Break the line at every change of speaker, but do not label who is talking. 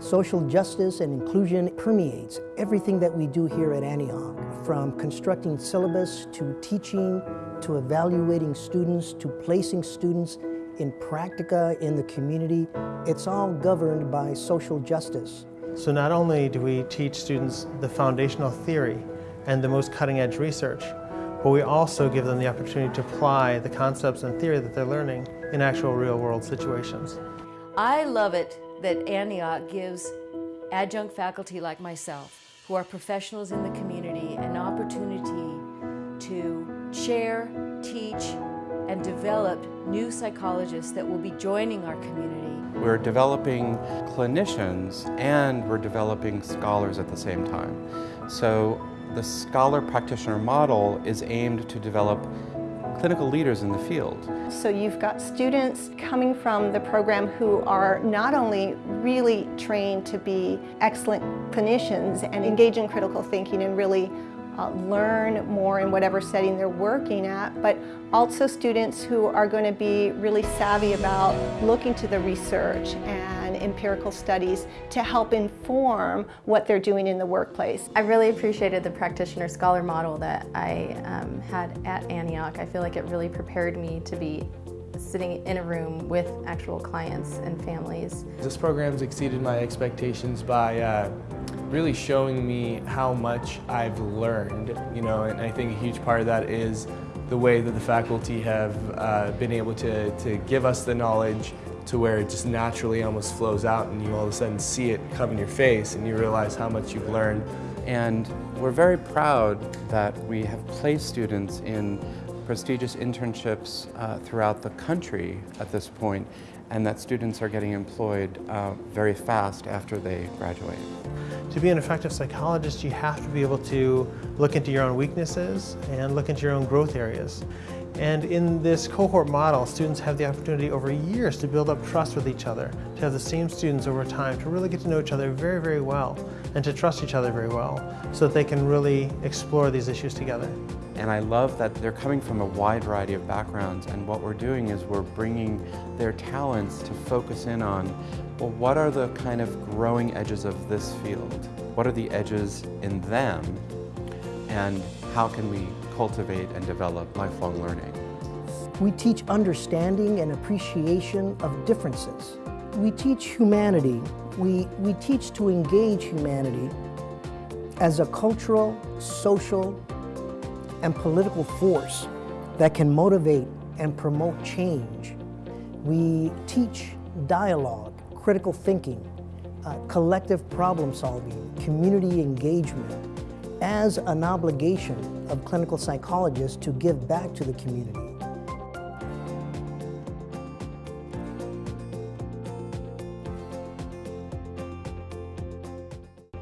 Social justice and inclusion permeates everything that we do here at Antioch, from constructing syllabus to teaching to evaluating students to placing students in practica in the community. It's all governed by social justice.
So not only do we teach students the foundational theory and the most cutting edge research, but we also give them the opportunity to apply the concepts and theory that they're learning in actual real world situations.
I love it that Antioch gives adjunct faculty like myself, who are professionals in the community, an opportunity to share, teach, and develop new psychologists that will be joining our community.
We're developing clinicians and we're developing scholars at the same time. So the scholar practitioner model is aimed to develop clinical leaders in the field.
So you've got students coming from the program who are not only really trained to be excellent clinicians and engage in critical thinking and really uh, learn more in whatever setting they're working at, but also students who are going to be really savvy about looking to the research and empirical studies to help inform what they're doing in the workplace.
I really appreciated the practitioner scholar model that I um, had at Antioch. I feel like it really prepared me to be sitting in a room with actual clients and families.
This program's exceeded my expectations by uh, really showing me how much I've learned, you know, and I think a huge part of that is the way that the faculty have uh, been able to, to give us the knowledge to where it just naturally almost flows out and you all of a sudden see it come in your face and you realize how much you've learned.
And we're very proud that we have placed students in prestigious internships uh, throughout the country at this point and that students are getting employed uh, very fast after they graduate.
To be an effective psychologist, you have to be able to look into your own weaknesses and look into your own growth areas. And in this cohort model, students have the opportunity over years to build up trust with each other, to have the same students over time, to really get to know each other very, very well, and to trust each other very well, so that they can really explore these issues together.
And I love that they're coming from a wide variety of backgrounds, and what we're doing is we're bringing their talents to focus in on, well, what are the kind of growing edges of this field? What are the edges in them? And how can we cultivate and develop lifelong learning.
We teach understanding and appreciation of differences. We teach humanity. We, we teach to engage humanity as a cultural, social, and political force that can motivate and promote change. We teach dialogue, critical thinking, uh, collective problem solving, community engagement, as an obligation of clinical psychologists to give back to the community.